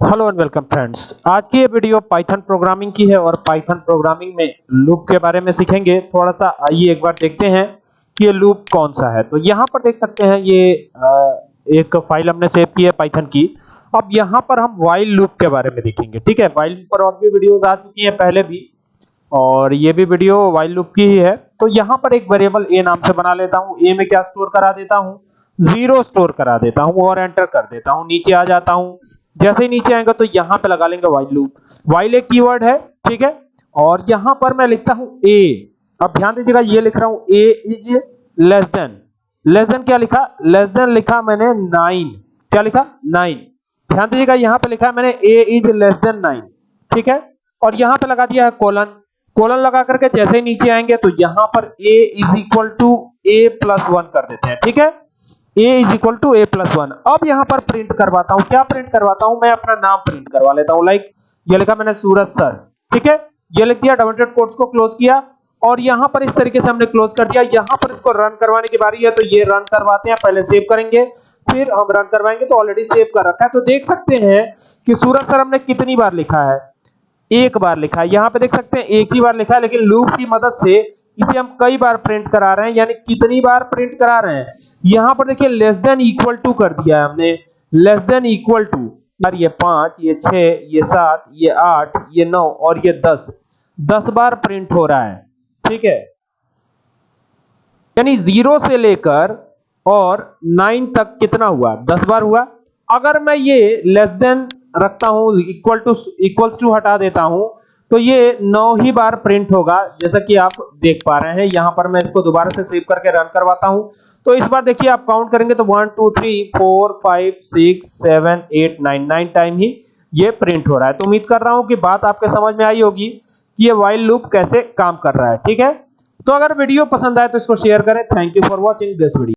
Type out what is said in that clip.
Hello and welcome friends आज की ये वीडियो पाइथन प्रोग्रामिंग की है और पाइथन प्रोग्रामिंग में लूप के बारे में सीखेंगे। थोड़ा सा आइए एक बार देखते हैं कि ये लूप कौन सा है। तो यहाँ पर देख सकते हैं ये एक फ़ाइल हमने सेव की है पाइथन की। अब यहाँ पर हम वाइल लूप के बारे में देखेंगे। ठीक है? वाइल पर और भी वीडियोस आ चुकी है पहले भी। और ये भी वीडियो वाइल लूप की ही है। तो यहाँ पर एक वेरिएबल ए नाम से बना लेता हूँ। ए में क्या स्टोर करा देता हूँ? ज़ीरो स्टोर करा देता हूँ और एंटर कर देता हूँ, नीचे आ जाता हूँ। जैसे ही नीचे आएगा तो यहाँ पे लगा लेंगे वाइल लूप वाइल एक कीवर्ड है, ठीक है? और यहाँ पर मैं लिखता हूँ ए अब ध्यान दीजिएगा, ये लिख रहा हूँ A is less than less than क्या लिखा? लेस देन लिखा मैंने नाइन क्या लिखा? नाइन ध्यान दीजिएगा, यहाँ पे लिखा है मैंने A is less than nine ठीक है? और यहाँ पे लगा दिया है कोलन कोलन लगा करके जैसे ही नीचे आएँगे तो यहाँ पर A is equal to A plus one कर देते हैं, ठीक है? A is equal to A plus one अब यहाँ पर प्रिंट करवाता हूँ। क्या प्रिंट करवाता हूँ? मैं अपना नाम प्रिंट करवा लेता हूँ। लाइक ये लिखा मैंने सूरज सर। ठीक है? ये लिख दिया डबल कोट्स को क्लोज किया। और यहाँ पर इस तरीके से हमने क्लोज कर दिया। यहाँ पर इसको रन करवाने की बारी है तो ये रन करवाते हैं। पहले सेव करेंगे, फिर हम रन करवाएँगे तो ऑलरेडी सेव कर रखा है। तो देख सकते हैं कि सूरज सर हमने कितनी बार लिखा है। एक बार लिखा है। यहाँ पे देख सकते हैं, एक ही बार लिखा है, लेकिन लूप की मदद से इसे हम कई बार प्रिंट करा रहे हैं, यानी कितनी बार प्रिंट करा रहे हैं? यहाँ पर देखिए लेस देन इक्वल टू कर दिया है हमने। लेस देन इक्वल टू यार ये पाँच, ये छह ये सात, ये आठ, ये नौ और ये दस। दस बार प्रिंट हो रहा है, ठीक है? यानी ज़ीरो से लेकर और नाइन तक कितना हुआ? दस बार हुआ। अगर मैं ये लेस देन रखता हूँ इक्वल टू इक्वल्स टू हटा देता हूँ तो ये नौ ही बार प्रिंट होगा, जैसा कि आप देख पा रहे हैं। यहाँ पर मैं इसको दोबारा से सेव करके रन करवाता हूँ। तो इस बार देखिए, आप काउंट करेंगे तो one two three four five six seven eight nine nine time ही ये प्रिंट हो रहा है। तो उम्मीद कर रहा हूँ कि बात आपके समझ में आई होगी कि ये वाइल लूप कैसे काम कर रहा है, ठीक है? तो अगर वीडियो पसंद आए तो इसको शेयर करें। Thank you for watching this video